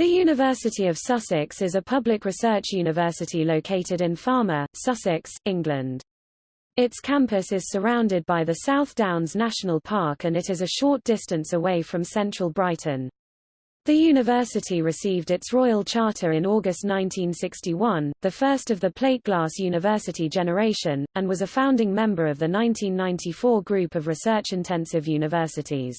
The University of Sussex is a public research university located in Falmer, Sussex, England. Its campus is surrounded by the South Downs National Park and it is a short distance away from central Brighton. The university received its royal charter in August 1961, the first of the plate glass university generation, and was a founding member of the 1994 group of research-intensive universities.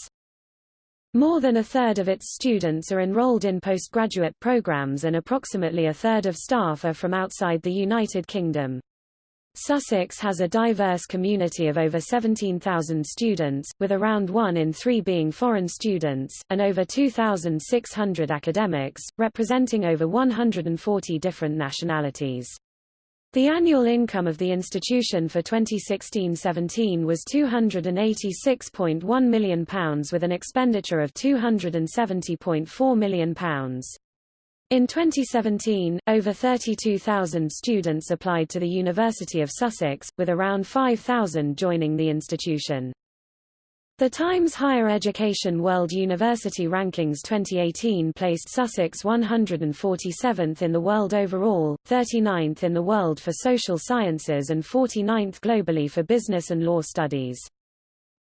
More than a third of its students are enrolled in postgraduate programs and approximately a third of staff are from outside the United Kingdom. Sussex has a diverse community of over 17,000 students, with around one in three being foreign students, and over 2,600 academics, representing over 140 different nationalities. The annual income of the institution for 2016-17 was £286.1 million with an expenditure of £270.4 million. In 2017, over 32,000 students applied to the University of Sussex, with around 5,000 joining the institution. The Times Higher Education World University Rankings 2018 placed Sussex 147th in the world overall, 39th in the world for social sciences and 49th globally for business and law studies.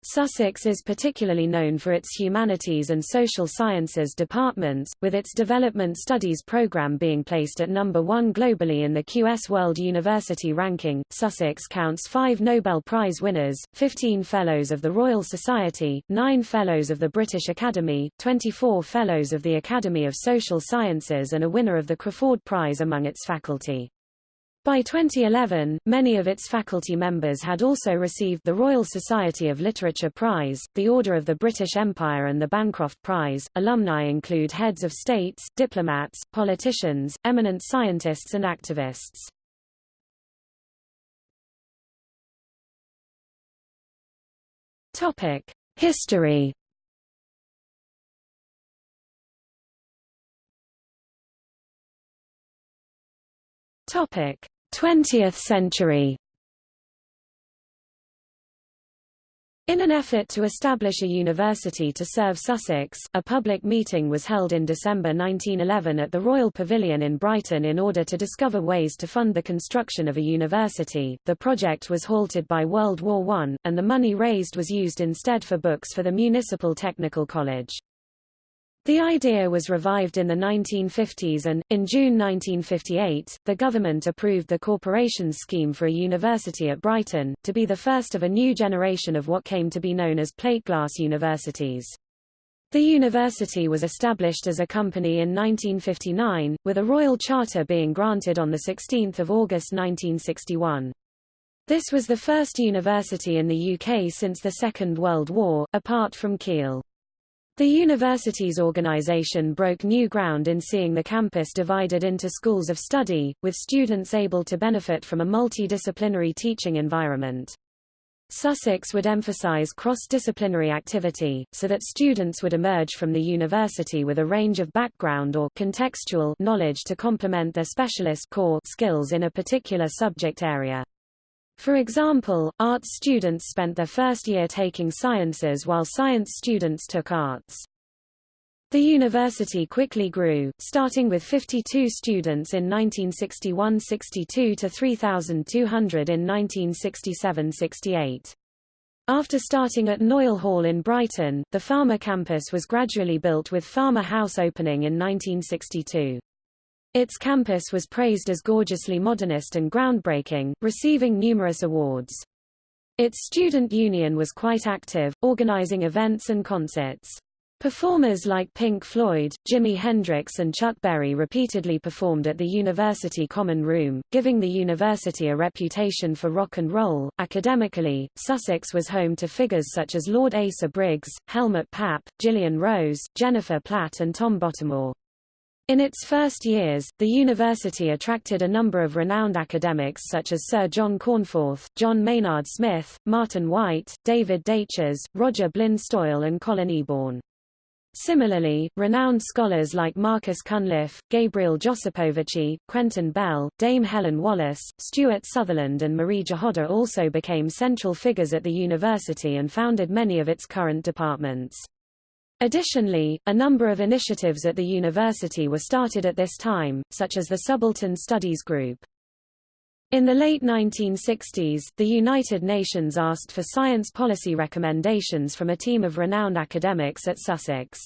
Sussex is particularly known for its humanities and social sciences departments, with its development studies program being placed at number one globally in the QS World University Ranking. Sussex counts five Nobel Prize winners, 15 Fellows of the Royal Society, 9 Fellows of the British Academy, 24 Fellows of the Academy of Social Sciences and a winner of the Crafoord Prize among its faculty. By 2011, many of its faculty members had also received the Royal Society of Literature Prize, the Order of the British Empire and the Bancroft Prize. Alumni include heads of states, diplomats, politicians, eminent scientists and activists. Topic: History Topic: 20th century. In an effort to establish a university to serve Sussex, a public meeting was held in December 1911 at the Royal Pavilion in Brighton in order to discover ways to fund the construction of a university. The project was halted by World War I, and the money raised was used instead for books for the Municipal Technical College. The idea was revived in the 1950s and, in June 1958, the government approved the corporation's scheme for a university at Brighton, to be the first of a new generation of what came to be known as plate glass universities. The university was established as a company in 1959, with a royal charter being granted on 16 August 1961. This was the first university in the UK since the Second World War, apart from Keele. The university's organization broke new ground in seeing the campus divided into schools of study, with students able to benefit from a multidisciplinary teaching environment. Sussex would emphasize cross-disciplinary activity, so that students would emerge from the university with a range of background or contextual knowledge to complement their specialist core skills in a particular subject area. For example, arts students spent their first year taking sciences while science students took arts. The university quickly grew, starting with 52 students in 1961–62 to 3,200 in 1967–68. After starting at Noyle Hall in Brighton, the Falmer campus was gradually built with Falmer House opening in 1962. Its campus was praised as gorgeously modernist and groundbreaking, receiving numerous awards. Its student union was quite active, organizing events and concerts. Performers like Pink Floyd, Jimi Hendrix and Chuck Berry repeatedly performed at the university common room, giving the university a reputation for rock and roll. Academically, Sussex was home to figures such as Lord Asa Briggs, Helmut Pappe, Gillian Rose, Jennifer Platt and Tom Bottomore. In its first years, the university attracted a number of renowned academics such as Sir John Cornforth, John Maynard Smith, Martin Wight, David Daiches, Roger Blin-Stoyle and Colin Eaborn. Similarly, renowned scholars like Marcus Cunliffe, Gabriel Josipovici, Quentin Bell, Dame Helen Wallace, Stuart Sutherland and Marie Jahoda also became central figures at the university and founded many of its current departments. Additionally, a number of initiatives at the university were started at this time, such as the Subaltern Studies Group. In the late 1960s, the United Nations asked for science policy recommendations from a team of renowned academics at Sussex.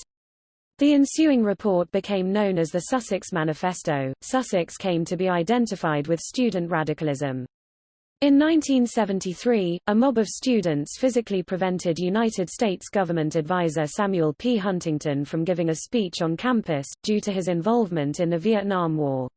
The ensuing report became known as the Sussex Manifesto. Sussex came to be identified with student radicalism. In 1973, a mob of students physically prevented United States government advisor Samuel P. Huntington from giving a speech on campus, due to his involvement in the Vietnam War.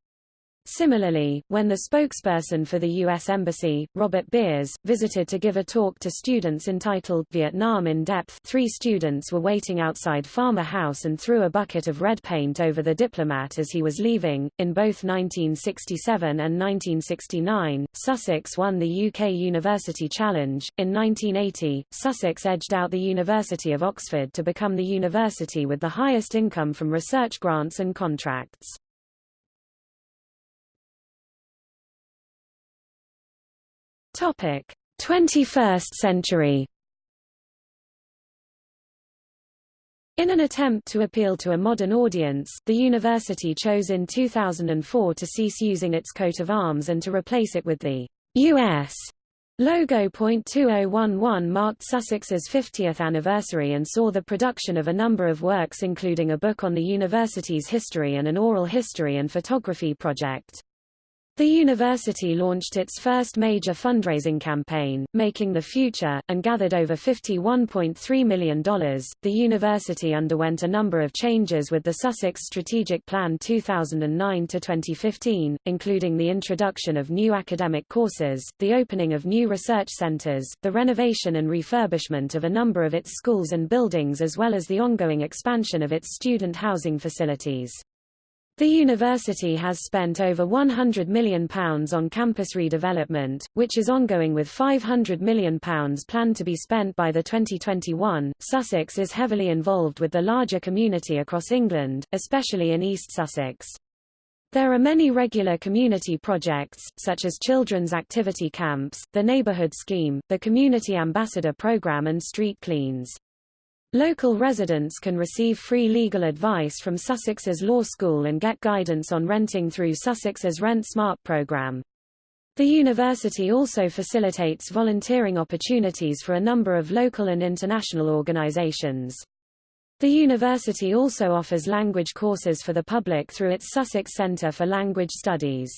Similarly, when the spokesperson for the U.S. Embassy, Robert Beers, visited to give a talk to students entitled Vietnam in Depth three students were waiting outside Falmer House and threw a bucket of red paint over the diplomat as he was leaving. In both 1967 and 1969, Sussex won the UK University Challenge. In 1980, Sussex edged out the University of Oxford to become the university with the highest income from research grants and contracts. Topic: 21st century. In an attempt to appeal to a modern audience, the university chose in 2004 to cease using its coat of arms and to replace it with the U.S. logo. 2011 marked Sussex's 50th anniversary and saw the production of a number of works including a book on the university's history and an oral history and photography project. The university launched its first major fundraising campaign, Making the Future, and gathered over $51.3 million. The university underwent a number of changes with the Sussex Strategic Plan 2009 to 2015, including the introduction of new academic courses, the opening of new research centers, the renovation and refurbishment of a number of its schools and buildings as well as the ongoing expansion of its student housing facilities. The university has spent over £100 million on campus redevelopment, which is ongoing with £500 million planned to be spent by the 2021. Sussex is heavily involved with the larger community across England, especially in East Sussex. There are many regular community projects, such as children's activity camps, the neighborhood scheme, the community ambassador program and street cleans. Local residents can receive free legal advice from Sussex's Law School and get guidance on renting through Sussex's Rent Smart program. The university also facilitates volunteering opportunities for a number of local and international organizations. The university also offers language courses for the public through its Sussex Centre for Language Studies.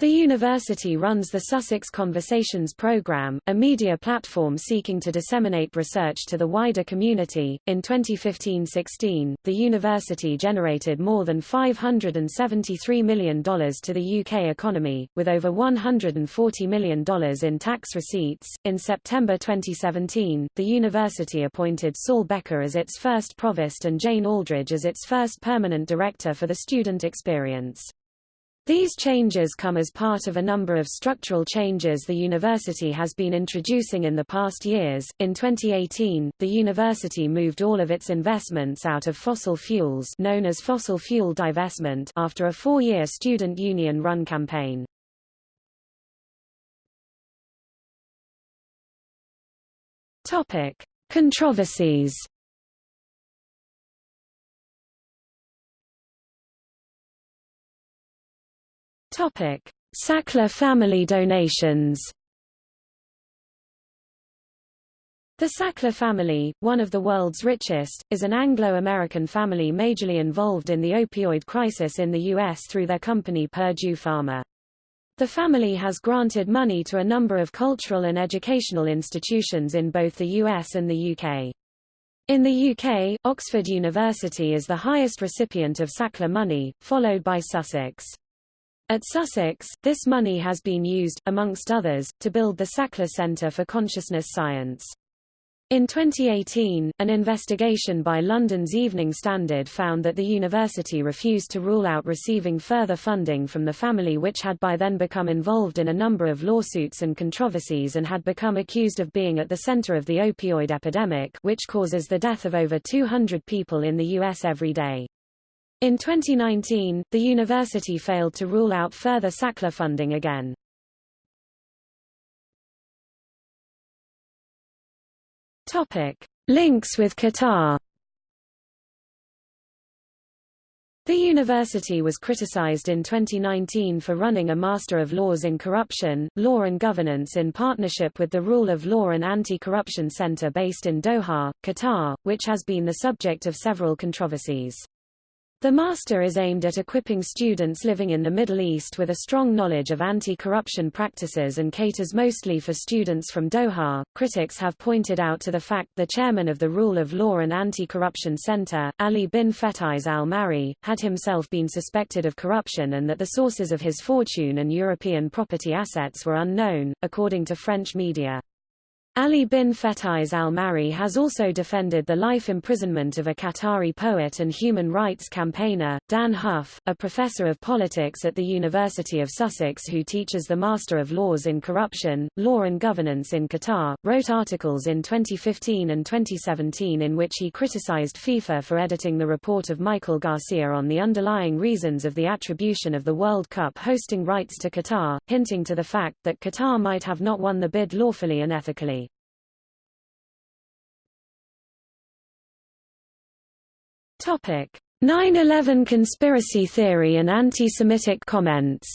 The university runs the Sussex Conversations program, a media platform seeking to disseminate research to the wider community. In 2015-16, the university generated more than $573 million to the UK economy, with over $140 million in tax receipts. In September 2017, the university appointed Saul Becker as its first provost and Jane Aldridge as its first permanent director for the student experience. These changes come as part of a number of structural changes the university has been introducing in the past years. In 2018, the university moved all of its investments out of fossil fuels known as fossil fuel divestment after a four-year student union-run campaign. Topic: Controversies Topic: Sackler family donations. The Sackler family, one of the world's richest, is an Anglo-American family majorly involved in the opioid crisis in the U.S. through their company Purdue Pharma. The family has granted money to a number of cultural and educational institutions in both the US and the UK. In the UK, Oxford University is the highest recipient of Sackler money, followed by Sussex. At Sussex, this money has been used, amongst others, to build the Sackler Centre for Consciousness Science. In 2018, an investigation by London's Evening Standard found that the university refused to rule out receiving further funding from the family which had by then become involved in a number of lawsuits and controversies and had become accused of being at the center of the opioid epidemic which causes the death of over 200 people in the U.S. every day. In 2019, the university failed to rule out further Sackler funding again. Topic: Links with Qatar. The university was criticized in 2019 for running a Master of Laws in Corruption, Law and Governance in partnership with the Rule of Law and Anti-Corruption Center based in Doha, Qatar, which has been the subject of several controversies. The master is aimed at equipping students living in the Middle East with a strong knowledge of anti-corruption practices and caters mostly for students from Doha. Critics have pointed out to the fact the chairman of the Rule of Law and Anti-Corruption Center, Ali bin Fetaiz al-Mari, had himself been suspected of corruption and that the sources of his fortune and European property assets were unknown, according to French media. Ali bin Fetaiz al-Mari has also defended the life imprisonment of a Qatari poet and human rights campaigner, Dan Hough, a professor of politics at the University of Sussex who teaches the Master of Laws in Corruption, Law and Governance in Qatar, wrote articles in 2015 and 2017 in which he criticized FIFA for editing the report of Michael Garcia on the underlying reasons of the attribution of the World Cup hosting rights to Qatar, hinting to the fact that Qatar might have not won the bid lawfully and ethically. 9/11 conspiracy theory and anti-Semitic comments.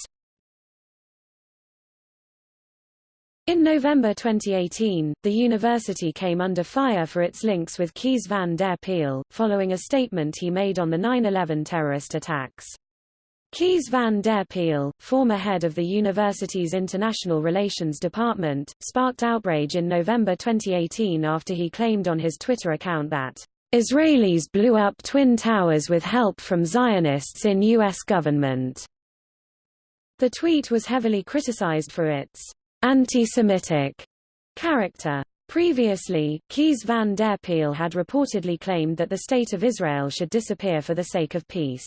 In November 2018, the university came under fire for its links with Kees van der Pijl, following a statement he made on the 9-11 terrorist attacks. Kees van der Pijl, former head of the university's International Relations Department, sparked outrage in November 2018 after he claimed on his Twitter account that Israelis blew up Twin Towers with help from Zionists in U.S. government. The tweet was heavily criticized for its anti-Semitic character. Previously, Kees van der Pijl had reportedly claimed that the State of Israel should disappear for the sake of peace.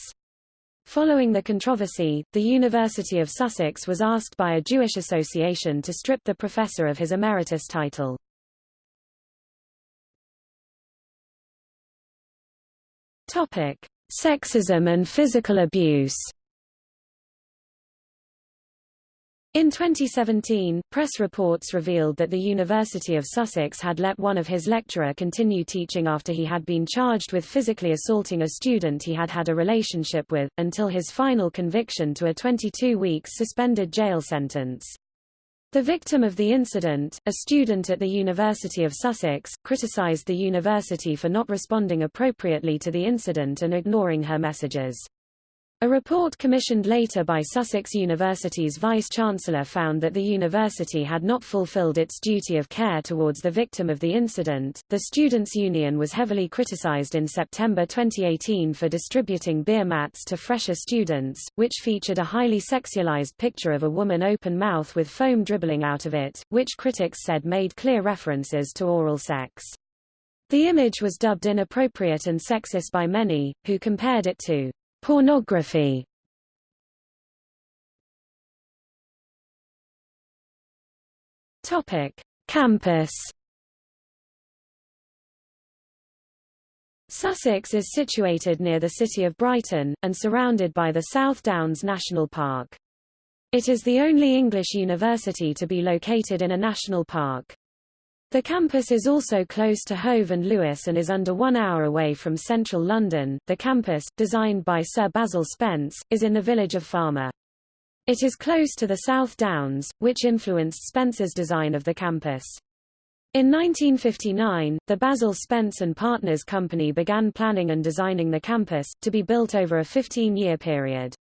Following the controversy, the University of Sussex was asked by a Jewish association to strip the professor of his emeritus title. Topic: Sexism and physical abuse. In 2017, press reports revealed that the University of Sussex had let one of his lecturer continue teaching after he had been charged with physically assaulting a student he had had a relationship with, until his final conviction to a 22 weeks suspended jail sentence. The victim of the incident, a student at the University of Sussex, criticised the university for not responding appropriately to the incident and ignoring her messages. A report commissioned later by Sussex University's vice-chancellor found that the university had not fulfilled its duty of care towards the victim of the incident. The Students' Union was heavily criticized in September 2018 for distributing beer mats to fresher students, which featured a highly sexualized picture of a woman open mouth with foam dribbling out of it, which critics said made clear references to oral sex. The image was dubbed inappropriate and sexist by many, who compared it to Pornography Topic: Campus. Sussex is situated near the city of Brighton, and surrounded by the South Downs National Park. It is the only English university to be located in a national park. The campus is also close to Hove and Lewes and is under one hour away from central London. The campus, designed by Sir Basil Spence, is in the village of Falmer. It is close to the South Downs, which influenced Spence's design of the campus. In 1959, the Basil Spence and Partners Company began planning and designing the campus, to be built over a 15-year period.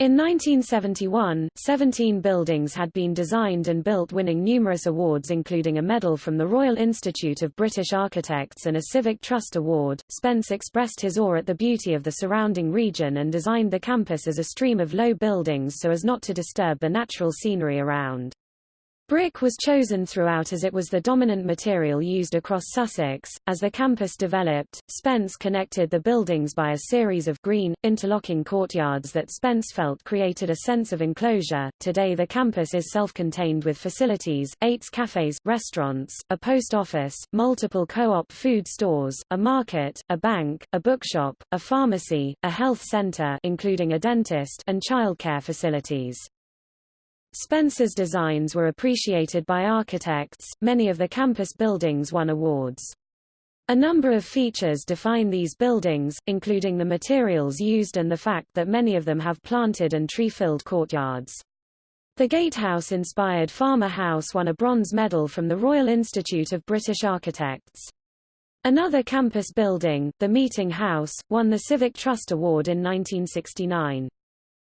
In 1971, 17 buildings had been designed and built winning numerous awards including a medal from the Royal Institute of British Architects and a Civic Trust Award. Spence expressed his awe at the beauty of the surrounding region and designed the campus as a stream of low buildings so as not to disturb the natural scenery around. Brick was chosen throughout as it was the dominant material used across Sussex. As the campus developed, Spence connected the buildings by a series of green, interlocking courtyards that Spence felt created a sense of enclosure. Today the campus is self-contained with facilities, eight cafes, restaurants, a post office, multiple co-op food stores, a market, a bank, a bookshop, a pharmacy, a health center including a dentist and childcare facilities. Spence's designs were appreciated by architects, many of the campus buildings won awards. A number of features define these buildings, including the materials used and the fact that many of them have planted and tree-filled courtyards. The gatehouse-inspired Falmer House won a bronze medal from the Royal Institute of British Architects. Another campus building, the Meeting House, won the Civic Trust Award in 1969.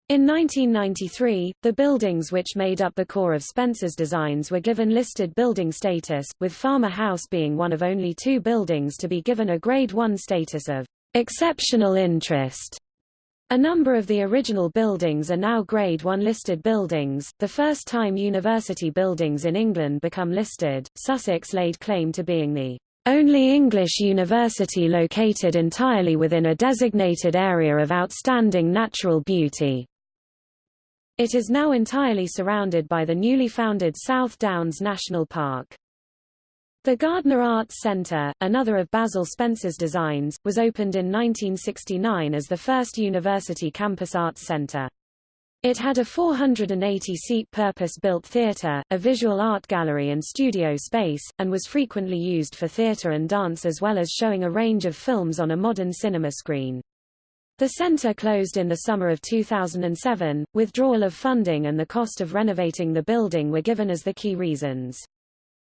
In 1993, the buildings which made up the core of Spence's designs were given listed building status, with Falmer House being one of only two buildings to be given a Grade 1 status of exceptional interest. A number of the original buildings are now Grade 1 listed buildings, the first time university buildings in England become listed. Sussex laid claim to being the only English university located entirely within a designated area of outstanding natural beauty. It is now entirely surrounded by the newly founded South Downs National Park. The Gardner Arts Centre, another of Basil Spence's designs, was opened in 1969 as the first university campus arts centre. It had a 480-seat purpose-built theatre, a visual art gallery and studio space, and was frequently used for theatre and dance as well as showing a range of films on a modern cinema screen. The center closed in the summer of 2007. Withdrawal of funding and the cost of renovating the building were given as the key reasons.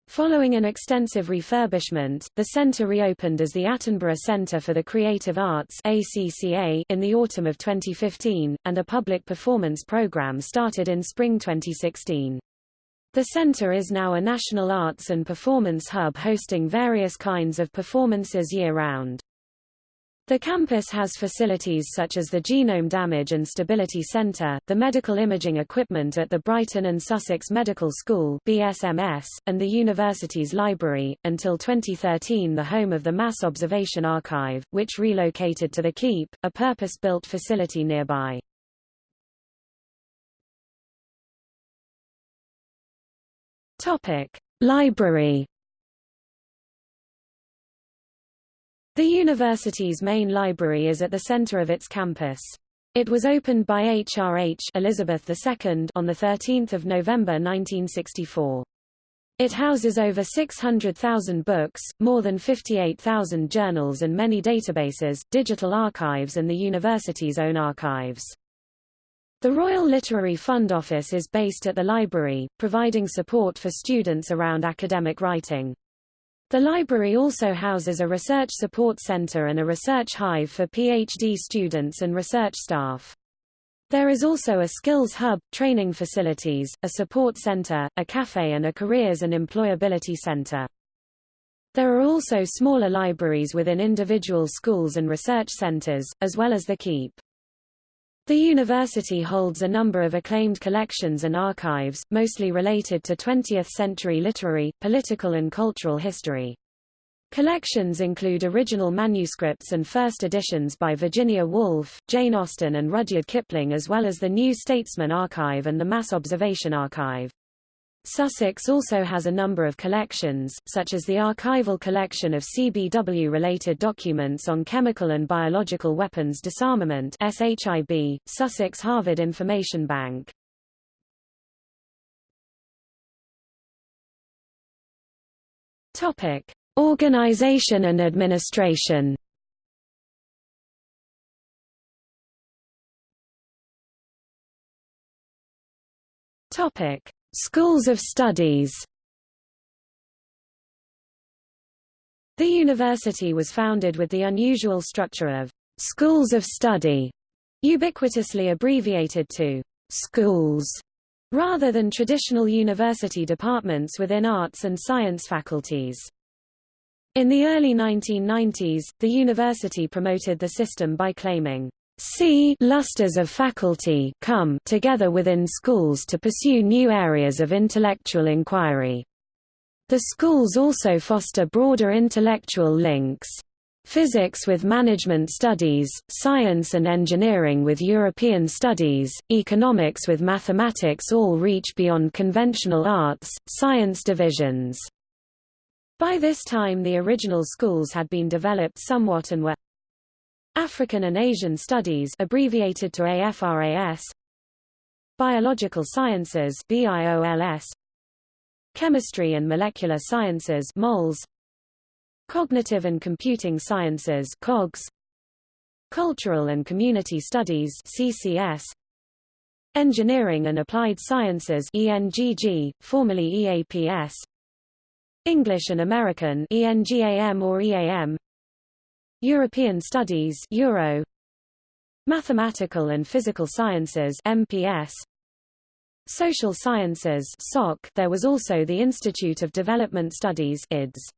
Following an extensive refurbishment, the center reopened as the Attenborough Center for the Creative Arts ACCA in the autumn of 2015, and a public performance program started in spring 2016. The center is now a national arts and performance hub hosting various kinds of performances year-round. The campus has facilities such as the Genome Damage and Stability Center, the medical imaging equipment at the Brighton and Sussex Medical School BSMS, and the university's library, until 2013 the home of the Mass Observation Archive, which relocated to the Keep, a purpose-built facility nearby. Topic: Library The university's main library is at the center of its campus. It was opened by HRH Elizabeth II on 13 November 1964. It houses over 600,000 books, more than 58,000 journals and many databases, digital archives and the university's own archives. The Royal Literary Fund Office is based at the library, providing support for students around academic writing. The library also houses a research support center and a research hive for PhD students and research staff. There is also a skills hub, training facilities, a support center, a cafe and a careers and employability center. There are also smaller libraries within individual schools and research centers, as well as the KEEP. The university holds a number of acclaimed collections and archives, mostly related to 20th-century literary, political and cultural history. Collections include original manuscripts and first editions by Virginia Woolf, Jane Austen and Rudyard Kipling as well as the New Statesman Archive and the Mass Observation Archive. Sussex also has a number of collections, such as the archival collection of CBW-related documents on chemical and biological weapons disarmament SHIB, Sussex Harvard Information Bank. Topic: Organization and administration. Topic: Schools of studies The university was founded with the unusual structure of schools of study, ubiquitously abbreviated to schools, rather than traditional university departments within arts and science faculties. In the early 1990s, the university promoted the system by claiming C lusters of faculty come together within schools to pursue new areas of intellectual inquiry. The schools also foster broader intellectual links. Physics with management studies, science and engineering with European studies, economics with mathematics all reach beyond conventional arts, science divisions. By this time the original schools had been developed somewhat and were African and Asian Studies abbreviated to AFRAS Biological Sciences BIOLS Chemistry and Molecular Sciences MOLS Cognitive and Computing Sciences COGS Cultural and Community Studies CCS Engineering and Applied Sciences ENGG, formerly EAPS English and American ENGAM or EAM European Studies Euro. Mathematical and Physical Sciences MPS Social Sciences SOC there was also the Institute of Development Studies IDS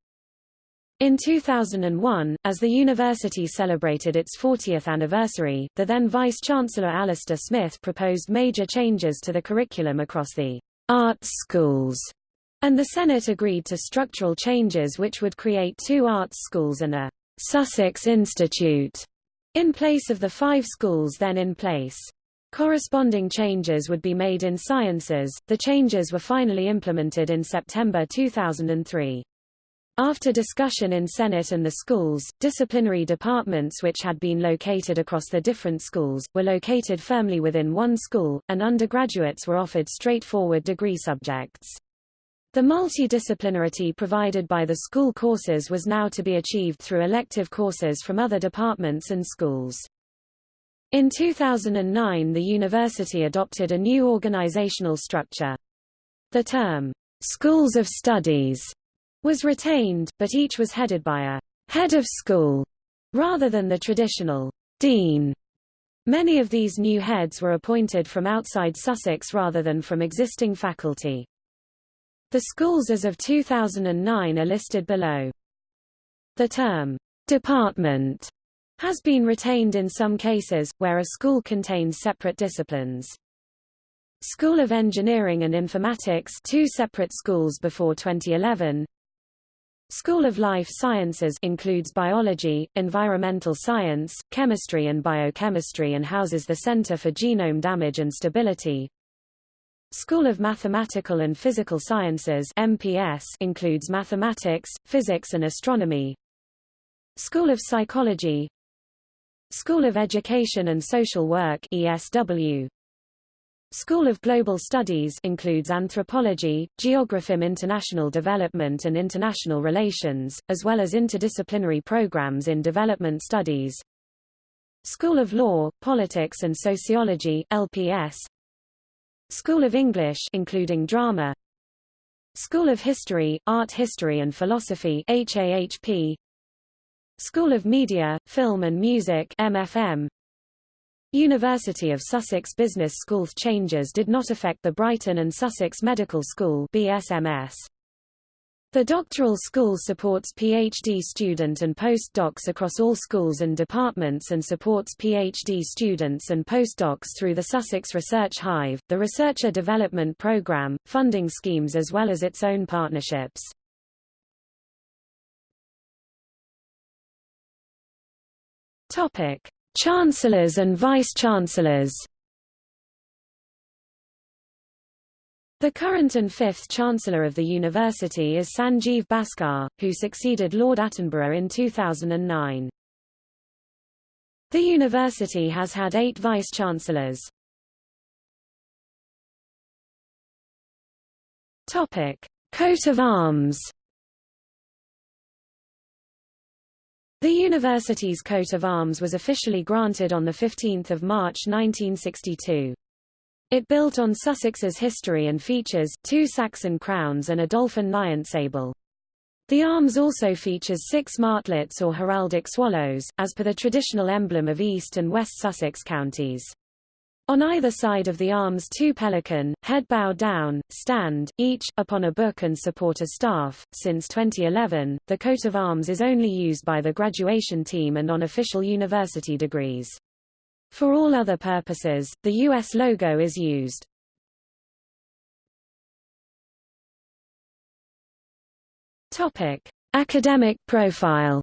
in 2001, as the university celebrated its 40th anniversary, the then Vice-Chancellor Alasdair Smith proposed major changes to the curriculum across the arts schools, and the Senate agreed to structural changes which would create two arts schools and a Sussex Institute in place of the five schools then in place. Corresponding changes would be made in sciences. The changes were finally implemented in September 2003. After discussion in Senate and the schools, disciplinary departments which had been located across the different schools, were located firmly within one school, and undergraduates were offered straightforward degree subjects. The multidisciplinarity provided by the school courses was now to be achieved through elective courses from other departments and schools. In 2009 the university adopted a new organizational structure. The term, Schools of Studies was retained, but each was headed by a head of school, rather than the traditional dean. Many of these new heads were appointed from outside Sussex rather than from existing faculty. The schools as of 2009 are listed below. The term department has been retained in some cases, where a school contains separate disciplines. School of Engineering and Informatics two separate schools before 2011 School of Life Sciences includes biology, environmental science, chemistry and biochemistry and houses the Center for Genome Damage and Stability. School of Mathematical and Physical Sciences MPS includes mathematics, physics and astronomy. School of Psychology School of Education and Social Work ESW School of Global Studies includes anthropology, geographym international development and international relations, as well as interdisciplinary programs in development studies. School of Law, Politics and Sociology LPS. School of English including drama. School of History, Art History and Philosophy HAHP. School of Media, Film and Music MFM. University of Sussex Business School changes did not affect the Brighton and Sussex Medical School BSMS. The doctoral school supports PhD student and postdocs across all schools and departments and supports PhD students and postdocs through the Sussex Research Hive, the Researcher Development Programme, funding schemes as well as its own partnerships. Chancellors and Vice-Chancellors The current and fifth Chancellor of the university is Sanjeev Bhaskar, who succeeded Lord Attenborough in 2009. The university has had eight Vice-Chancellors. Coat of arms The university's coat of arms was officially granted on 15 March 1962. It built on Sussex's history and features, two Saxon crowns and a dolphin lion sable. The arms also features six martlets or heraldic swallows, as per the traditional emblem of East and West Sussex counties. On either side of the arms two pelican, head bow down, stand, each, upon a book and support a staff. Since 2011, the coat of arms is only used by the graduation team and on official university degrees. For all other purposes, the U.S. logo is used. Topic. Academic profile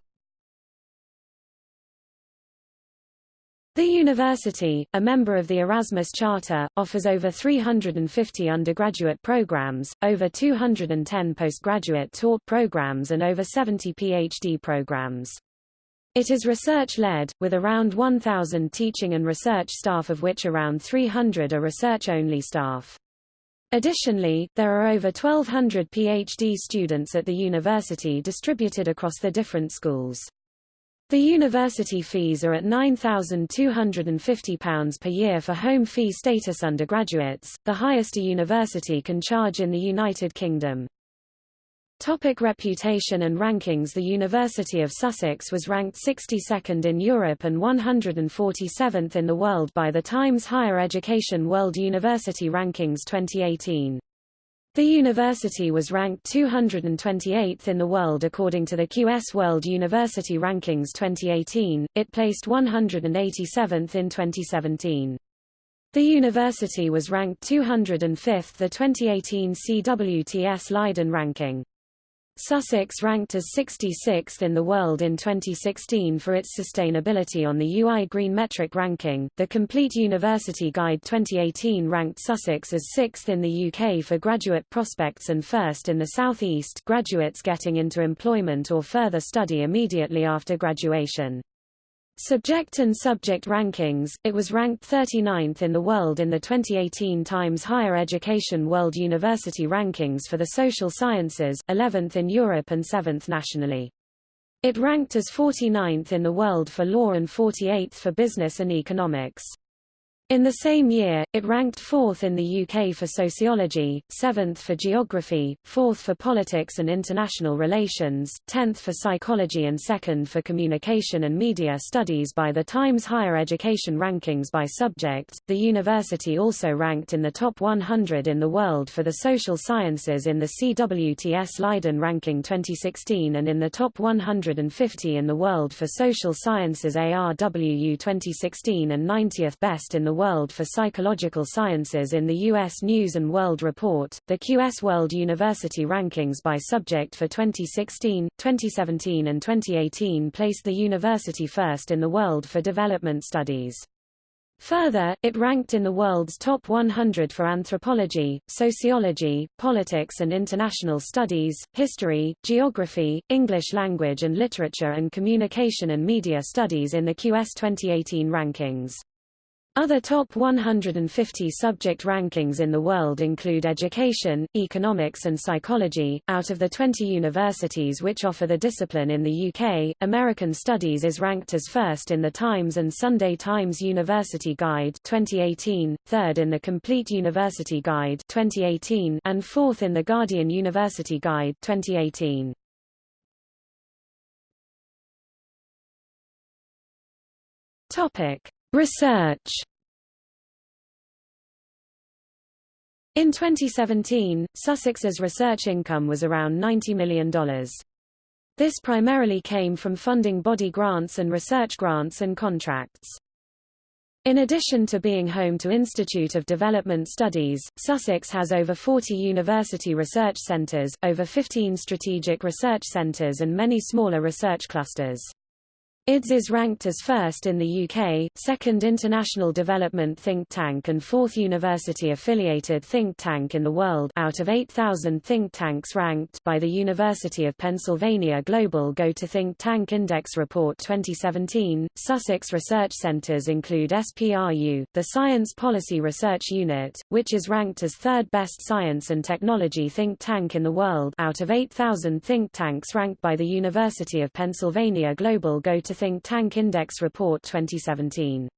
The university, a member of the Erasmus Charter, offers over 350 undergraduate programs, over 210 postgraduate taught programs and over 70 PhD programs. It is research-led, with around 1,000 teaching and research staff of which around 300 are research-only staff. Additionally, there are over 1,200 PhD students at the university distributed across the different schools. The university fees are at £9,250 per year for home fee status undergraduates, the highest a university can charge in the United Kingdom. Topic reputation and rankings The University of Sussex was ranked 62nd in Europe and 147th in the world by the Times Higher Education World University Rankings 2018. The university was ranked 228th in the world according to the QS World University Rankings 2018, it placed 187th in 2017. The university was ranked 205th the 2018 CWTS Leiden ranking. Sussex ranked as 66th in the world in 2016 for its sustainability on the UI Green Metric ranking. The Complete University Guide 2018 ranked Sussex as 6th in the UK for graduate prospects and first in the South East graduates getting into employment or further study immediately after graduation. Subject and subject rankings, it was ranked 39th in the world in the 2018 Times Higher Education World University Rankings for the Social Sciences, 11th in Europe and 7th nationally. It ranked as 49th in the world for law and 48th for business and economics. In the same year, it ranked fourth in the UK for sociology, seventh for geography, fourth for politics and international relations, tenth for psychology and second for communication and media studies by the Times Higher Education Rankings by subject. The university also ranked in the top 100 in the world for the social sciences in the CWTS Leiden ranking 2016 and in the top 150 in the world for social sciences ARWU 2016 and 90th best in the World for Psychological Sciences in the U.S. News & World Report, the QS World University Rankings by subject for 2016, 2017 and 2018 placed the university first in the world for development studies. Further, it ranked in the world's top 100 for anthropology, sociology, politics and international studies, history, geography, English language and literature and communication and media studies in the QS 2018 rankings. Other top 150 subject rankings in the world include education, economics and psychology. Out of the 20 universities which offer the discipline in the UK, American Studies is ranked as first in the Times and Sunday Times University Guide 2018, third in the Complete University Guide 2018, and fourth in the Guardian University Guide 2018. Topic Research In 2017, Sussex's research income was around $90 million. This primarily came from funding body grants and research grants and contracts. In addition to being home to Institute of Development Studies, Sussex has over 40 university research centres, over 15 strategic research centres and many smaller research clusters. IDS is ranked as first in the UK, second international development think tank and fourth university-affiliated think tank in the world out of 8,000 think tanks ranked by the University of Pennsylvania Global Go to Think Tank Index Report 2017. Sussex research centres include SPRU, the Science Policy Research Unit, which is ranked as third best science and technology think tank in the world out of 8,000 think tanks ranked by the University of Pennsylvania Global Go to Think Tank Index Report 2017.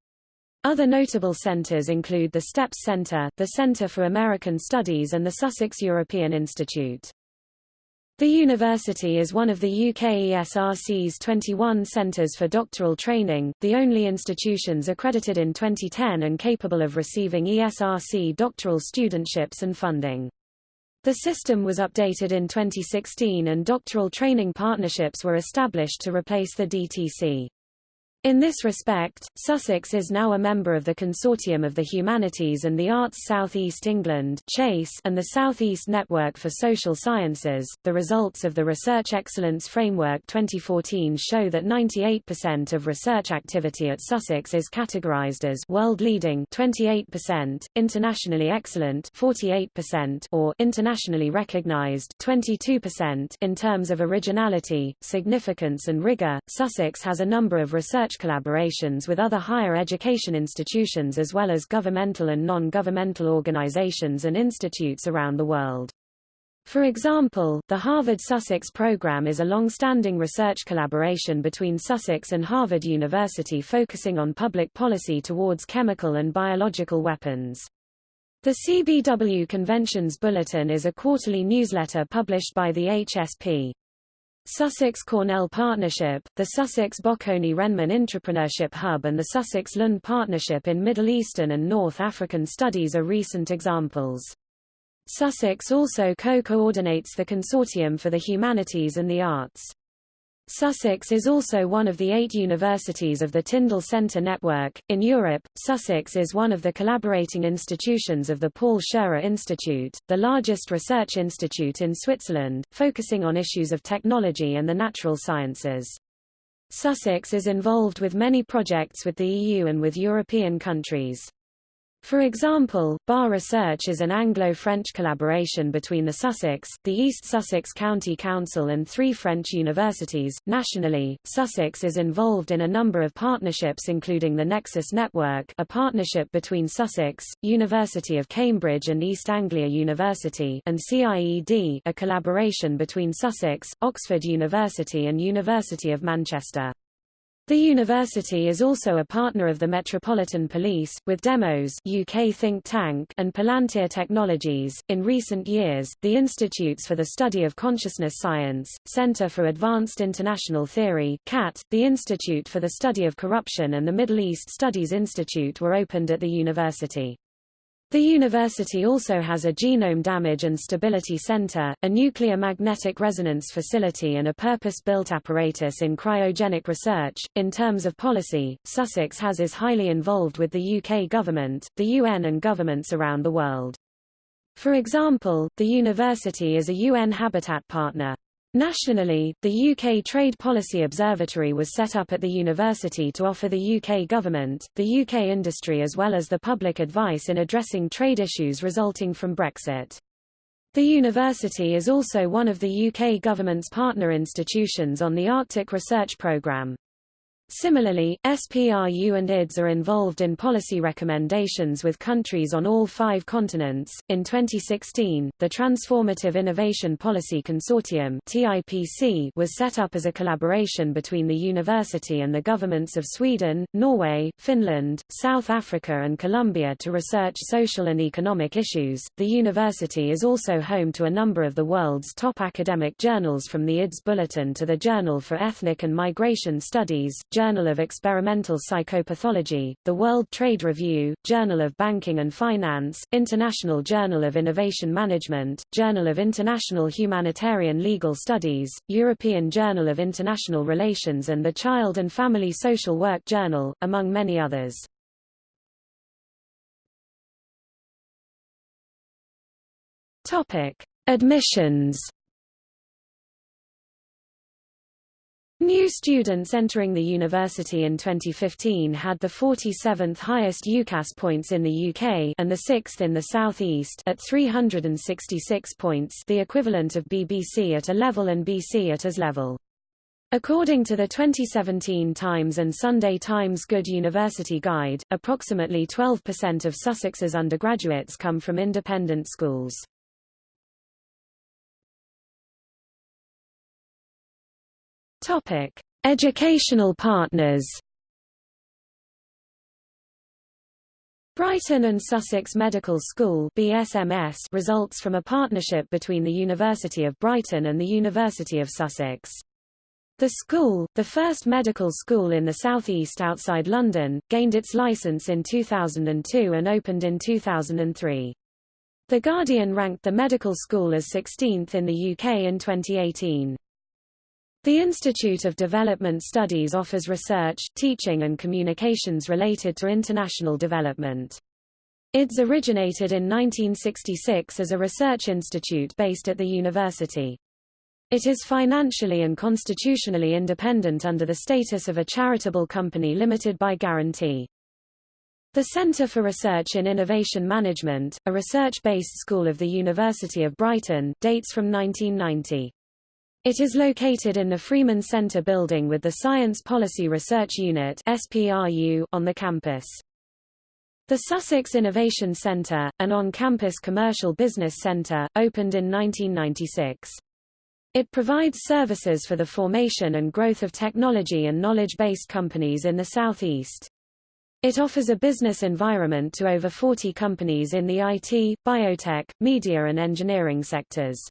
Other notable centres include the STEPS Centre, the Centre for American Studies and the Sussex European Institute. The university is one of the UK ESRC's 21 centres for doctoral training, the only institutions accredited in 2010 and capable of receiving ESRC doctoral studentships and funding. The system was updated in 2016 and doctoral training partnerships were established to replace the DTC. In this respect, Sussex is now a member of the Consortium of the Humanities and the Arts South East England (CHASE) and the South East Network for Social Sciences. The results of the Research Excellence Framework 2014 show that 98% of research activity at Sussex is categorized as world leading 28%, internationally excellent 48%, or internationally recognized 22%. In terms of originality, significance and rigor, Sussex has a number of research collaborations with other higher education institutions as well as governmental and non-governmental organizations and institutes around the world. For example, the Harvard-Sussex program is a long-standing research collaboration between Sussex and Harvard University focusing on public policy towards chemical and biological weapons. The CBW Conventions Bulletin is a quarterly newsletter published by the HSP. Sussex-Cornell Partnership, the Sussex-Bocconi-Renmin Entrepreneurship Hub and the Sussex-Lund Partnership in Middle Eastern and North African Studies are recent examples. Sussex also co-coordinates the Consortium for the Humanities and the Arts. Sussex is also one of the eight universities of the Tyndall Centre network. In Europe, Sussex is one of the collaborating institutions of the Paul Scherrer Institute, the largest research institute in Switzerland, focusing on issues of technology and the natural sciences. Sussex is involved with many projects with the EU and with European countries. For example, BAR Research is an Anglo-French collaboration between the Sussex, the East Sussex County Council and three French universities. Nationally, Sussex is involved in a number of partnerships including the Nexus Network a partnership between Sussex, University of Cambridge and East Anglia University and CIED a collaboration between Sussex, Oxford University and University of Manchester. The university is also a partner of the Metropolitan Police, with Demos UK think tank and Palantir Technologies. In recent years, the Institutes for the Study of Consciousness Science, Center for Advanced International Theory CAT, the Institute for the Study of Corruption and the Middle East Studies Institute were opened at the university. The university also has a genome damage and stability center, a nuclear magnetic resonance facility and a purpose-built apparatus in cryogenic research. In terms of policy, Sussex has is highly involved with the UK government, the UN and governments around the world. For example, the university is a UN Habitat partner. Nationally, the UK Trade Policy Observatory was set up at the university to offer the UK government, the UK industry as well as the public advice in addressing trade issues resulting from Brexit. The university is also one of the UK government's partner institutions on the Arctic Research Programme. Similarly, SPRU and IDS are involved in policy recommendations with countries on all five continents. In 2016, the Transformative Innovation Policy Consortium (TIPC) was set up as a collaboration between the university and the governments of Sweden, Norway, Finland, South Africa, and Colombia to research social and economic issues. The university is also home to a number of the world's top academic journals from the IDS Bulletin to the Journal for Ethnic and Migration Studies, Journal of Experimental Psychopathology, the World Trade Review, Journal of Banking and Finance, International Journal of Innovation Management, Journal of International Humanitarian Legal Studies, European Journal of International Relations and the Child and Family Social Work Journal, among many others. Topic: Admissions New students entering the university in 2015 had the 47th highest UCAS points in the UK and the 6th in the South East at 366 points the equivalent of BBC at A level and BC at AS level. According to the 2017 Times and Sunday Times Good University Guide, approximately 12% of Sussex's undergraduates come from independent schools. Topic: Educational partners. Brighton and Sussex Medical School BSMS results from a partnership between the University of Brighton and the University of Sussex. The school, the first medical school in the southeast outside London, gained its license in 2002 and opened in 2003. The Guardian ranked the medical school as 16th in the UK in 2018. The Institute of Development Studies offers research, teaching and communications related to international development. IDS originated in 1966 as a research institute based at the university. It is financially and constitutionally independent under the status of a charitable company limited by guarantee. The Centre for Research in Innovation Management, a research-based school of the University of Brighton, dates from 1990. It is located in the Freeman Center building with the Science Policy Research Unit SPRU on the campus. The Sussex Innovation Centre, an on-campus commercial business centre, opened in 1996. It provides services for the formation and growth of technology and knowledge-based companies in the southeast. It offers a business environment to over 40 companies in the IT, biotech, media and engineering sectors.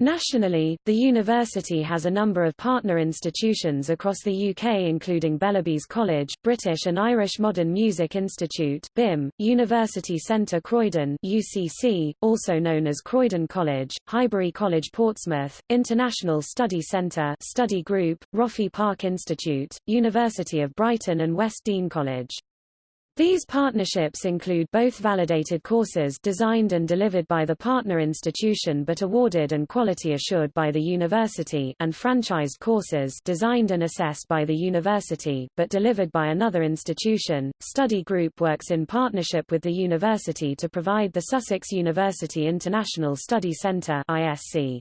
Nationally, the university has a number of partner institutions across the UK including Bellerbys College, British and Irish Modern Music Institute BIMM, University Centre Croydon UCC, also known as Croydon College, Highbury College Portsmouth, International Study Centre Study Group, Roffey Park Institute, University of Brighton and West Dean College. These partnerships include both validated courses designed and delivered by the partner institution but awarded and quality assured by the university and franchised courses designed and assessed by the university but delivered by another institution. Study Group works in partnership with the university to provide the Sussex University International Study Centre ISC.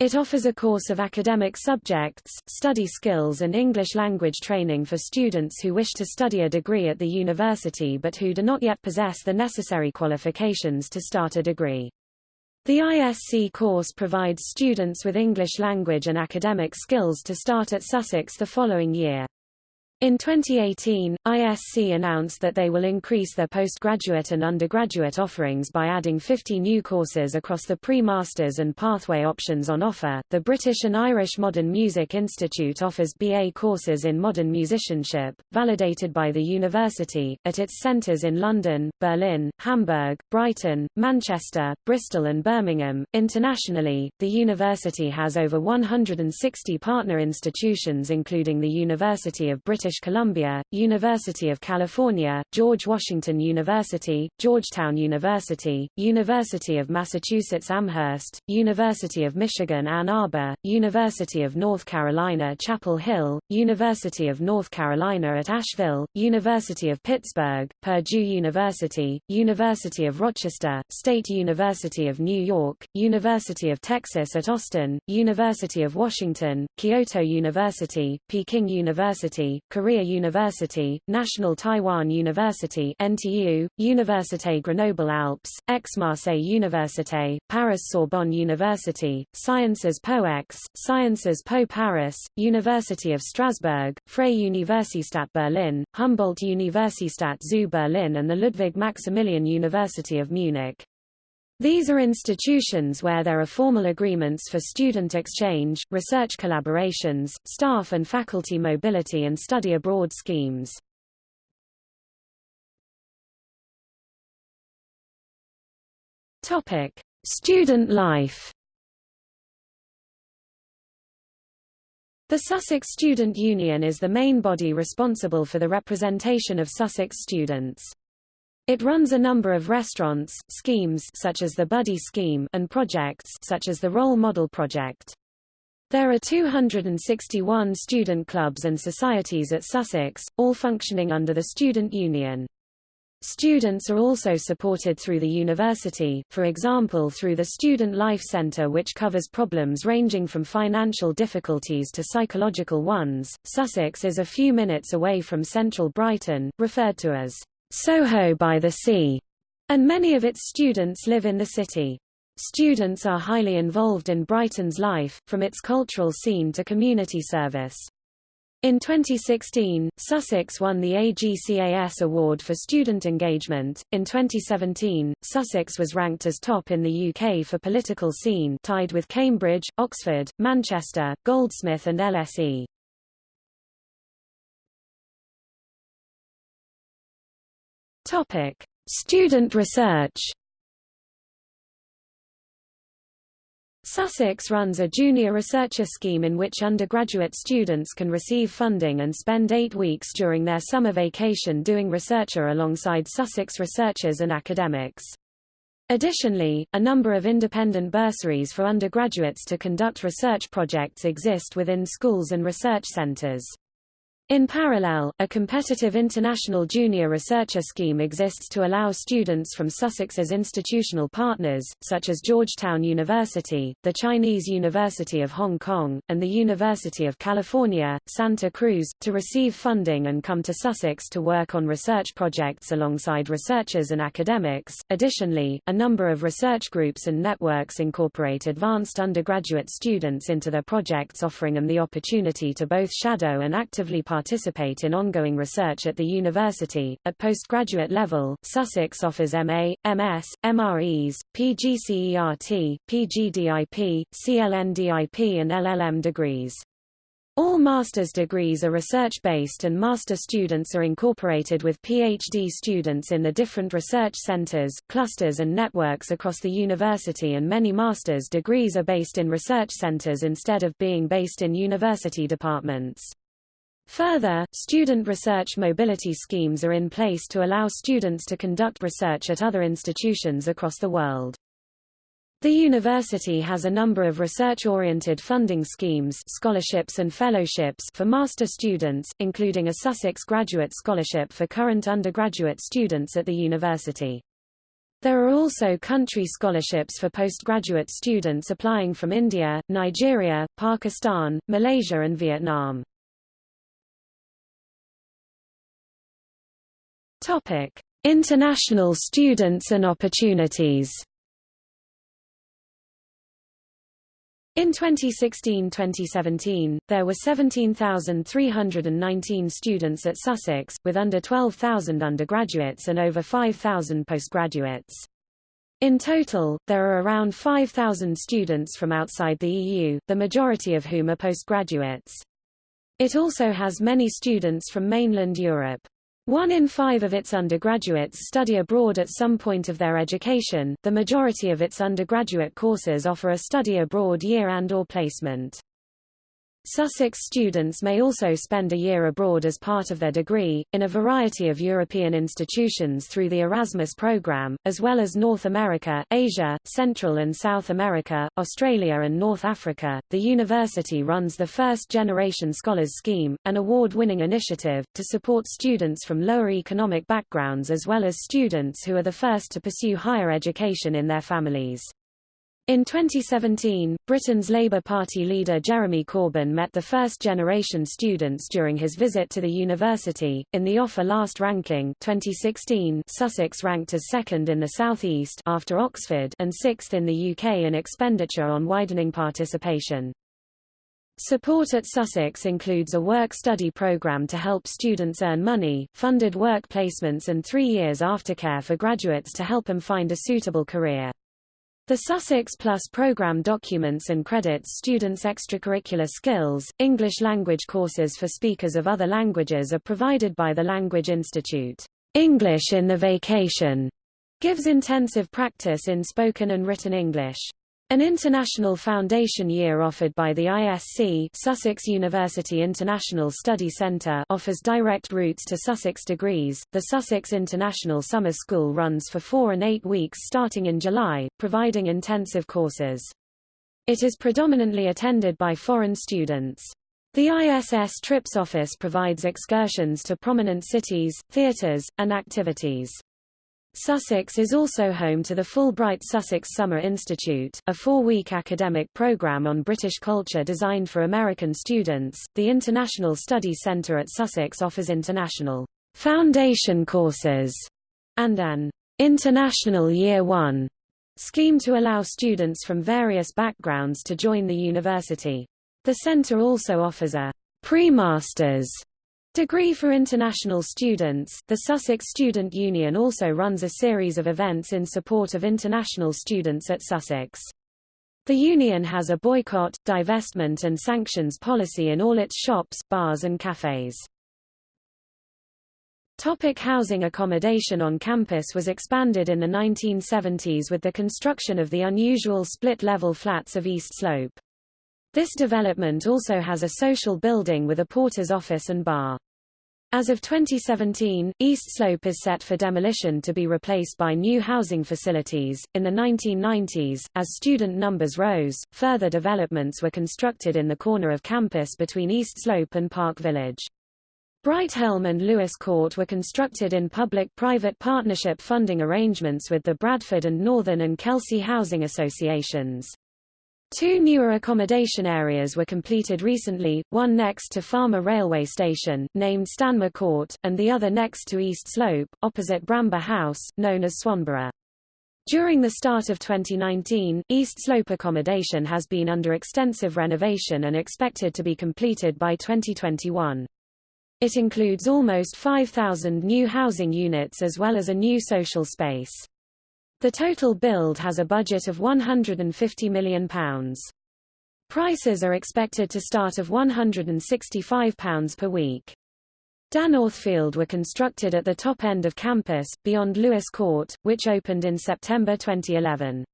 It offers a course of academic subjects, study skills and English language training for students who wish to study a degree at the university but who do not yet possess the necessary qualifications to start a degree. The ISC course provides students with English language and academic skills to start at Sussex the following year. In 2018, ISC announced that they will increase their postgraduate and undergraduate offerings by adding 50 new courses across the pre-masters and pathway options on offer. The British and Irish Modern Music Institute offers BA courses in modern musicianship, validated by the university, at its centres in London, Berlin, Hamburg, Brighton, Manchester, Bristol and Birmingham. Internationally, the university has over 160 partner institutions including the University of British British Columbia, University of California, George Washington University, Georgetown University, University of Massachusetts Amherst, University of Michigan Ann Arbor, University of North Carolina Chapel Hill, University of North Carolina at Asheville, University of Pittsburgh, Purdue University, University of Rochester, State University of New York, University of Texas at Austin, University of Washington, Kyoto University, Peking University, Korea University, National Taiwan University NTU, Université Grenoble Alpes, Aix-Marseille Université, Paris Sorbonne University, Sciences Po X, Sciences Po Paris, University of Strasbourg, Freie Universität Berlin, Humboldt Universität zu Berlin and the Ludwig Maximilian University of Munich. These are institutions where there are formal agreements for student exchange, research collaborations, staff and faculty mobility and study abroad schemes. Topic: Student life. The Sussex Student Union is the main body responsible for the representation of Sussex students. It runs a number of restaurants, schemes such as the Buddy Scheme and projects such as the Role Model Project. There are 261 student clubs and societies at Sussex, all functioning under the Student Union. Students are also supported through the university, for example through the Student Life Centre which covers problems ranging from financial difficulties to psychological ones. Sussex is a few minutes away from central Brighton, referred to as Soho by the Sea, and many of its students live in the city. Students are highly involved in Brighton's life, from its cultural scene to community service. In 2016, Sussex won the AGCAS Award for Student Engagement. In 2017, Sussex was ranked as top in the UK for political scene, tied with Cambridge, Oxford, Manchester, Goldsmith and LSE. Topic: Student research. Sussex runs a junior researcher scheme in which undergraduate students can receive funding and spend eight weeks during their summer vacation doing researcher alongside Sussex researchers and academics. Additionally, a number of independent bursaries for undergraduates to conduct research projects exist within schools and research centres. In parallel, a competitive international junior researcher scheme exists to allow students from Sussex's institutional partners, such as Georgetown University, the Chinese University of Hong Kong, and the University of California, Santa Cruz, to receive funding and come to Sussex to work on research projects alongside researchers and academics. Additionally, a number of research groups and networks incorporate advanced undergraduate students into their projects offering them the opportunity to both shadow and actively participate in ongoing research at the university. At postgraduate level, Sussex offers MA, MS, MREs, PGCERT, PGDIP, CLNDIP and LLM degrees. All master's degrees are research-based and master students are incorporated with PhD students in the different research centers, clusters and networks across the university and many master's degrees are based in research centers instead of being based in university departments. Further, student research mobility schemes are in place to allow students to conduct research at other institutions across the world. The university has a number of research-oriented funding schemes scholarships and fellowships for master students, including a Sussex Graduate Scholarship for current undergraduate students at the university. There are also country scholarships for postgraduate students applying from India, Nigeria, Pakistan, Malaysia and Vietnam. Topic: International students and opportunities. In 2016-2017, there were 17,319 students at Sussex, with under 12,000 undergraduates and over 5,000 postgraduates. In total, there are around 5,000 students from outside the EU, the majority of whom are postgraduates. It also has many students from mainland Europe. One in five of its undergraduates study abroad at some point of their education. The majority of its undergraduate courses offer a study abroad year and or placement. Sussex students may also spend a year abroad as part of their degree, in a variety of European institutions through the Erasmus program, as well as North America, Asia, Central and South America, Australia and North Africa. The university runs the First Generation Scholars Scheme, an award-winning initiative, to support students from lower economic backgrounds as well as students who are the first to pursue higher education in their families. In 2017, Britain's Labour Party leader Jeremy Corbyn met the first-generation students during his visit to the university. In the offer last ranking 2016, Sussex ranked as second in the southeast after Oxford and sixth in the UK in expenditure on widening participation. Support at Sussex includes a work-study program to help students earn money, funded work placements and three years aftercare for graduates to help them find a suitable career. The Sussex Plus program documents and credits students' extracurricular skills. English language courses for speakers of other languages are provided by the Language Institute. English in the Vacation gives intensive practice in spoken and written English. An international foundation year offered by the ISC Sussex University International Study Centre offers direct routes to Sussex degrees. The Sussex International Summer School runs for four and eight weeks starting in July, providing intensive courses. It is predominantly attended by foreign students. The ISS Trips Office provides excursions to prominent cities, theatres, and activities. Sussex is also home to the Fulbright Sussex Summer Institute, a four-week academic program on British culture designed for American students. The International Study Centre at Sussex offers international foundation courses and an International Year One scheme to allow students from various backgrounds to join the university. The centre also offers a pre-masters Degree for international students The Sussex Student Union also runs a series of events in support of international students at Sussex. The union has a boycott, divestment and sanctions policy in all its shops, bars and cafes. Topic housing accommodation on campus was expanded in the 1970s with the construction of the unusual split-level flats of East Slope. This development also has a social building with a porter's office and bar. As of 2017, East Slope is set for demolition to be replaced by new housing facilities. In the 1990s, as student numbers rose, further developments were constructed in the corner of campus between East Slope and Park Village. Brighthelm and Lewes Court were constructed in public-private partnership funding arrangements with the Bradford and Northern and Kelsey housing associations. Two newer accommodation areas were completed recently, one next to Falmer Railway Station, named Stanmer Court, and the other next to East Slope, opposite Bramber House, known as Swanborough. During the start of 2019, East Slope accommodation has been under extensive renovation and expected to be completed by 2021. It includes almost 5,000 new housing units as well as a new social space. The total build has a budget of £150 million. Prices are expected to start of £165 per week. Dan Northfield were constructed at the top end of campus, beyond Lewes Court, which opened in September 2011.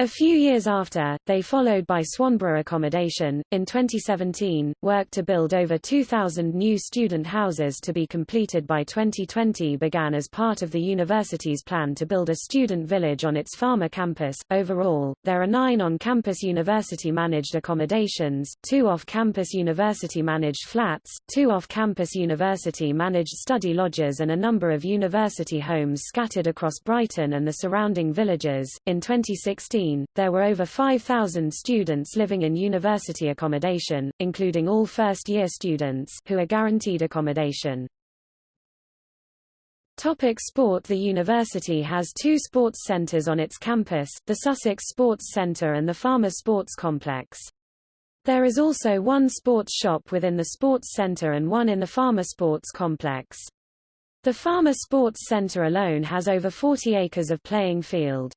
A few years after, they followed by Swanborough accommodation. In 2017, work to build over 2,000 new student houses to be completed by 2020 began as part of the university's plan to build a student village on its Falmer campus. Overall, there are nine on-campus university-managed accommodations, two off-campus university-managed flats, two off-campus university-managed study lodges and a number of university homes scattered across Brighton and the surrounding villages. In 2016, there were over 5,000 students living in university accommodation, including all first-year students, who are guaranteed accommodation. Topic sport The university has two sports centres on its campus, the Sussex Sports Centre and the Falmer Sports Complex. There is also one sports shop within the sports centre and one in the Falmer Sports Complex. The Falmer Sports Centre alone has over 40 acres of playing field.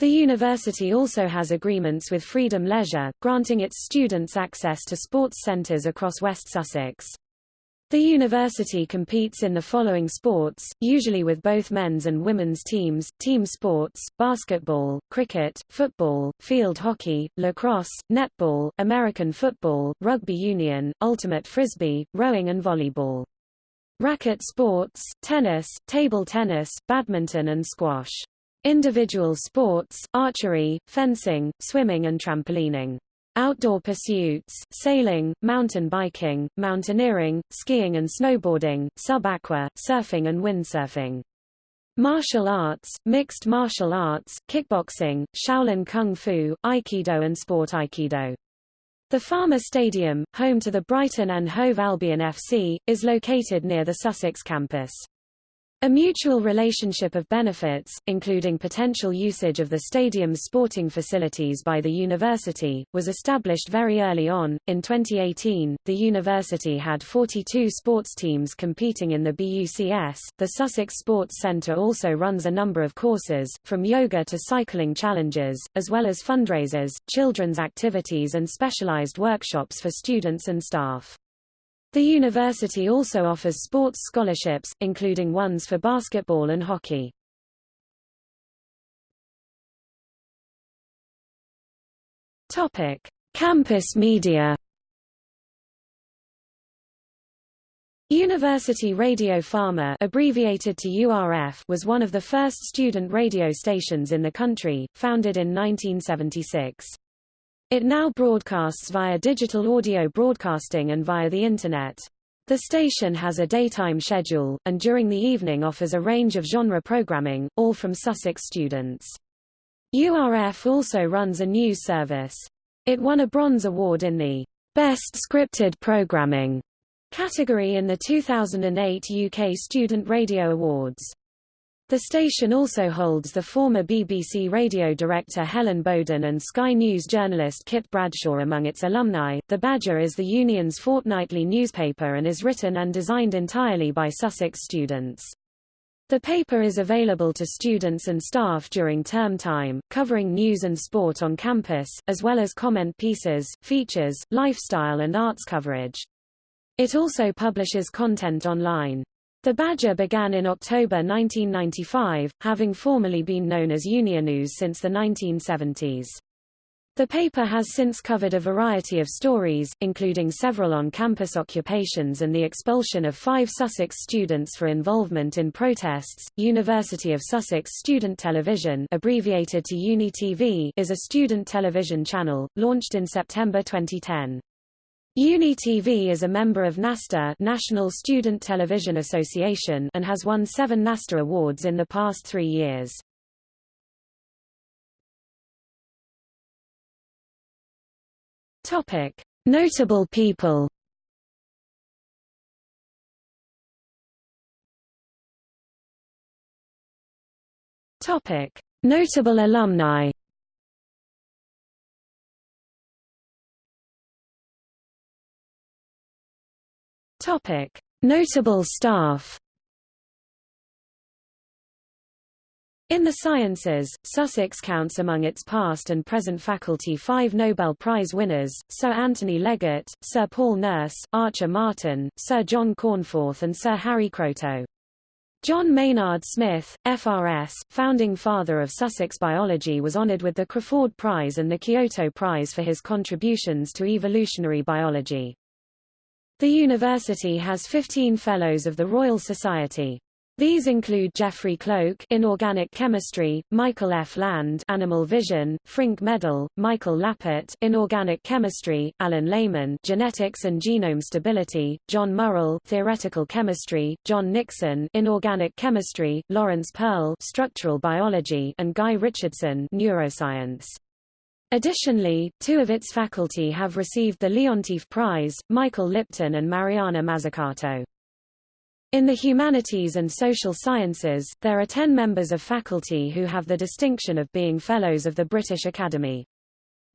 The university also has agreements with Freedom Leisure, granting its students access to sports centres across West Sussex. The university competes in the following sports, usually with both men's and women's teams, team sports, basketball, cricket, football, field hockey, lacrosse, netball, American football, rugby union, ultimate frisbee, rowing and volleyball. Racket sports, tennis, table tennis, badminton and squash. Individual sports, archery, fencing, swimming and trampolining. Outdoor pursuits, sailing, mountain biking, mountaineering, skiing and snowboarding, sub-aqua, surfing and windsurfing. Martial arts, mixed martial arts, kickboxing, Shaolin Kung Fu, Aikido and Sport Aikido. The Falmer Stadium, home to the Brighton and Hove Albion FC, is located near the Sussex campus. A mutual relationship of benefits, including potential usage of the stadium's sporting facilities by the university, was established very early on. In 2018, the university had 42 sports teams competing in the BUCS. The Sussex Sports Centre also runs a number of courses, from yoga to cycling challenges, as well as fundraisers, children's activities and specialised workshops for students and staff. The university also offers sports scholarships, including ones for basketball and hockey. Topic: Campus media. University Radio Falmer abbreviated to URF was one of the first student radio stations in the country, founded in 1976. It now broadcasts via digital audio broadcasting and via the Internet. The station has a daytime schedule, and during the evening offers a range of genre programming, all from Sussex students. URF also runs a news service. It won a Bronze Award in the Best Scripted Programming category in the 2008 UK Student Radio Awards. The station also holds the former BBC radio director Helen Boaden and Sky News journalist Kit Bradshaw among its alumni. The Badger is the union's fortnightly newspaper and is written and designed entirely by Sussex students. The paper is available to students and staff during term time, covering news and sport on campus, as well as comment pieces, features, lifestyle and arts coverage. It also publishes content online. The Badger began in October 1995, having formerly been known as Unionews since the 1970s. The paper has since covered a variety of stories, including several on-campus occupations and the expulsion of five Sussex students for involvement in protests. University of Sussex Student Television abbreviated to UNI-TV is a student television channel, launched in September 2010. UniTV is a member of NASTA National Student Television Association and has won seven NASTA awards in the past three years. Topic. Notable people Topic. Notable alumni Topic: Notable staff. In the sciences, Sussex counts among its past and present faculty five Nobel Prize winners, Sir Anthony Leggett, Sir Paul Nurse, Archer Martin, Sir John Cornforth and Sir Harry Kroto. John Maynard Smith, FRS, founding father of Sussex biology was honoured with the Crafoord Prize and the Kyoto Prize for his contributions to evolutionary biology. The university has 15 Fellows of the Royal Society. These include Geoffrey Cloke Inorganic Chemistry, Michael F. Land Animal Vision, Frink Medal, Michael Lappert Inorganic Chemistry, Alan Lehmann Genetics and Genome Stability, John Murrell Theoretical Chemistry, John Nixon Inorganic Chemistry, Laurence Pearl Structural Biology and Guy Richardson Neuroscience. Additionally, two of its faculty have received the Leontief Prize, Michael Lipton and Mariana Mazzucato. In the humanities and social sciences, there are ten members of faculty who have the distinction of being Fellows of the British Academy.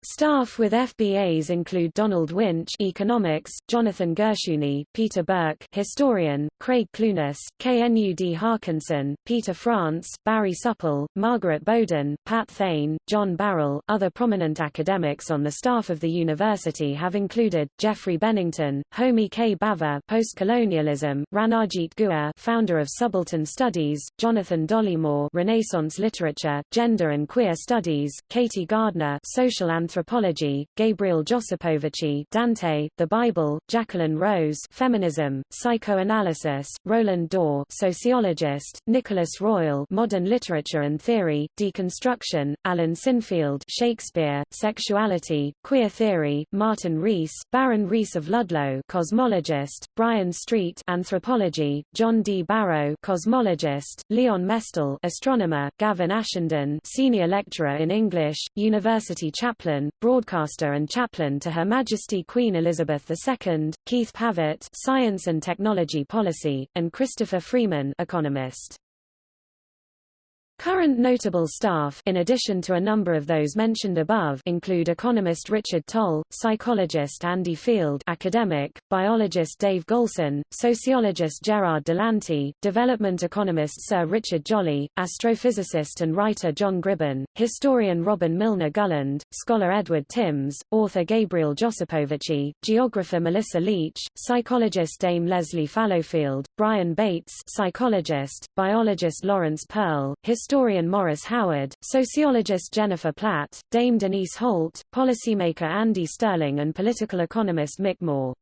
Staff with FBAs include Donald Winch Economics, Jonathan Gershuny, Peter Burke Historian, Craig Clunas, Knud Haakonssen, Peter France, Barry Supple, Margaret Boden, Pat Thane, John Barrell. Other prominent academics on the staff of the university have included, Geoffrey Bennington, Homi K. Bhabha Postcolonialism, Ranajit Guha founder of Subaltern Studies, Jonathan Dollimore Renaissance Literature, Gender and Queer Studies, Katy Gardner Social and Anthropology, Gabriel Josipovici Dante, The Bible, Jacqueline Rose Feminism, Psychoanalysis, Ronald Dore Sociologist, Nicholas Royle Modern Literature and Theory, Deconstruction, Alan Sinfield Shakespeare, Sexuality, Queer Theory, Martin Rees, Baron Rees of Ludlow Cosmologist, Brian Street Anthropology, John D. Barrow Cosmologist, Leon Mestel Astronomer, Gavin Ashenden Senior Lecturer in English, University Chaplain broadcaster and chaplain to Her Majesty Queen Elizabeth II, Keith Pavitt Science and Technology Policy, and Christopher Freeman economist. Current notable staff in addition to a number of those mentioned above include economist Richard Tol, psychologist Andy Field academic, biologist Dave Goulson, sociologist Gerard Delanty, development economist Sir Richard Jolly, astrophysicist and writer John Gribbin, historian Robin Milner Gulland, scholar Edward Timms, author Gabriel Josipovici, geographer Melissa Leach, psychologist Dame Lesley Fallowfield, Brian Bates psychologist, biologist Laurence Pearl, historian Maurice Howard, sociologist Jennifer Platt, Dame Denise Holt, policymaker Andy Sterling and political economist Mick Moore.